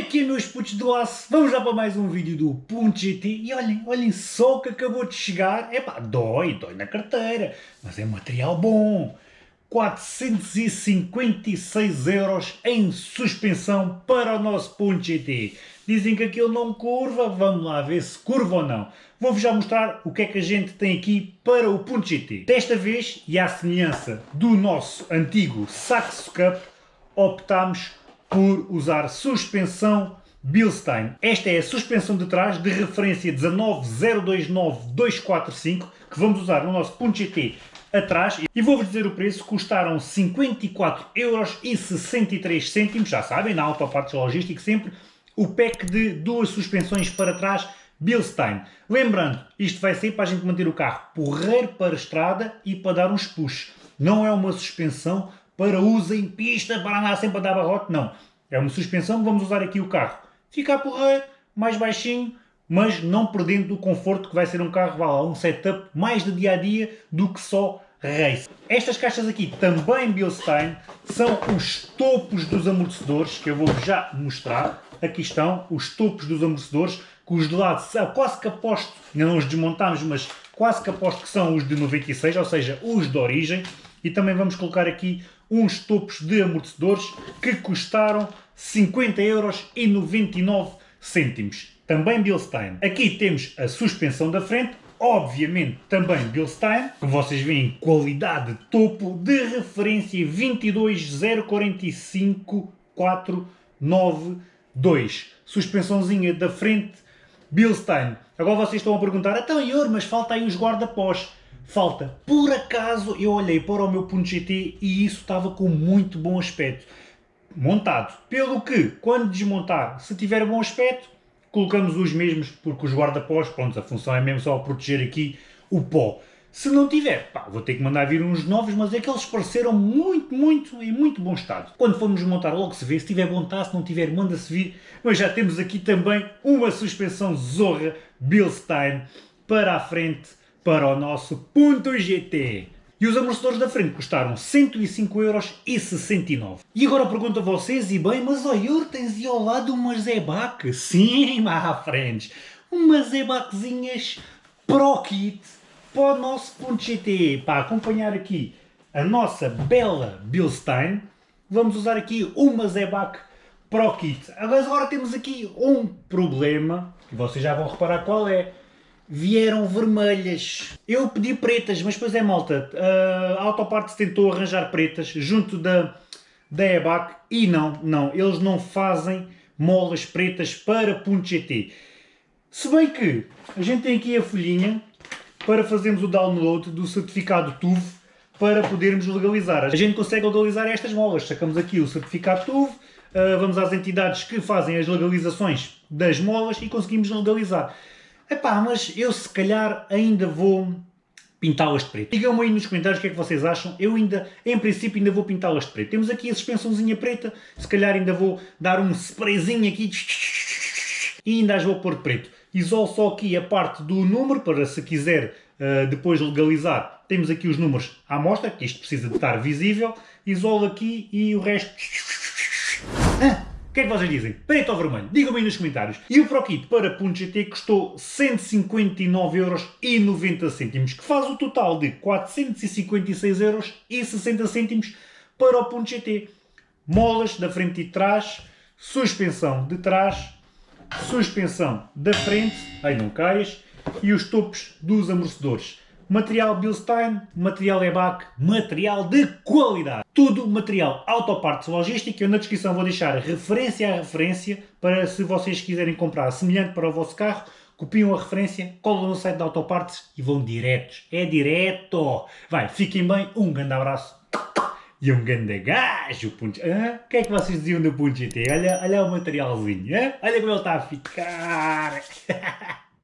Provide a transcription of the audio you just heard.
é é, meus putos do aço? Vamos lá para mais um vídeo do Punto GT e olhem, olhem só o que acabou de chegar. Epá, dói, dói na carteira, mas é material bom. 456 euros em suspensão para o nosso Punto GT. Dizem que aquilo não curva, vamos lá ver se curva ou não. Vou-vos já mostrar o que é que a gente tem aqui para o Punto GT. Desta vez, e à semelhança do nosso antigo Saxo Cup, optámos por usar suspensão Bilstein. Esta é a suspensão de trás de referência 19029-245 que vamos usar no nosso Punto GT atrás e vou-vos dizer o preço, custaram 54,63€, já sabem, na alta parte logística sempre, o pack de duas suspensões para trás Bilstein. Lembrando, isto vai ser para a gente manter o carro porreiro para a estrada e para dar uns push. Não é uma suspensão para uso em pista, para andar sempre a dar barrote, não. É uma suspensão, vamos usar aqui o carro. Ficar porreiro, mais baixinho, mas não perdendo o conforto que vai ser um carro, vá lá, um setup mais de dia-a-dia -dia do que só race. Estas caixas aqui, também Bilstein, são os topos dos amortecedores, que eu vou já mostrar. Aqui estão os topos dos amortecedores, que os de lado, quase que aposto, ainda não os desmontámos, mas quase que aposto que são os de 96, ou seja, os de origem. E também vamos colocar aqui uns topos de amortecedores que custaram 50 euros e 99 cêntimos. Também Bilstein. Aqui temos a suspensão da frente, obviamente também Bilstein. Como vocês veem, qualidade topo de referência 22045 Suspensãozinha da frente Bilstein. Agora vocês estão a perguntar, então Ior, mas falta aí os guarda-pós falta. Por acaso eu olhei para o meu Punto GT e isso estava com muito bom aspecto. Montado. Pelo que, quando desmontar, se tiver bom aspecto, colocamos os mesmos, porque os guarda-pós, pronto, a função é mesmo só proteger aqui o pó. Se não tiver, pá, vou ter que mandar vir uns novos, mas é que eles pareceram muito, muito, em muito bom estado. Quando formos montar logo se vê, se tiver bom tá, se não tiver manda-se vir. Mas já temos aqui também uma suspensão Zorra Bilstein para a frente para o nosso Punto GT. E os amortecedores da frente custaram 105,69€. E agora pergunto a vocês, e bem, mas ó Yur, tens aí ao lado umas Zebac? Sim, má frentes, umas Zebaczinhas Pro Kit para o nosso Punto GT. Para acompanhar aqui a nossa bela Bilstein, vamos usar aqui uma Zebac Pro Kit. Agora temos aqui um problema, que vocês já vão reparar qual é vieram vermelhas. Eu pedi pretas, mas depois é malta. A Autoparts tentou arranjar pretas junto da, da EBAC e não, não, eles não fazem molas pretas para Punto GT. Se bem que a gente tem aqui a folhinha para fazermos o download do certificado TUV para podermos legalizar. A gente consegue legalizar estas molas. Sacamos aqui o certificado TUV, vamos às entidades que fazem as legalizações das molas e conseguimos legalizar. Epá, mas eu se calhar ainda vou pintá-las de preto. Digam-me aí nos comentários o que é que vocês acham. Eu ainda, em princípio, ainda vou pintá-las de preto. Temos aqui a suspensãozinha preta, se calhar ainda vou dar um sprayzinho aqui e ainda as vou pôr de preto. Isolo só aqui a parte do número, para se quiser uh, depois legalizar, temos aqui os números à mostra, que isto precisa de estar visível. Isolo aqui e o resto... Ah! O que é que vocês dizem? Preto ou vermelho? Digam-me aí nos comentários. E o ProKit para Punto GT custou 159,90€, que faz o total de 456,60€ para o Punto GT. Molas da frente e de trás, suspensão de trás, suspensão da frente, aí não caias, e os topos dos amortecedores material Bilstein, material EBAC, material de qualidade. Tudo material autopartes logística. Eu na descrição vou deixar referência a referência para se vocês quiserem comprar semelhante para o vosso carro, copiam a referência, colam no site da Autopartes e vão diretos. É direto! Vai, fiquem bem, um grande abraço e um grande gajo. O que é que vocês diziam do Punch GT? Olha, olha o materialzinho, olha como ele está a ficar.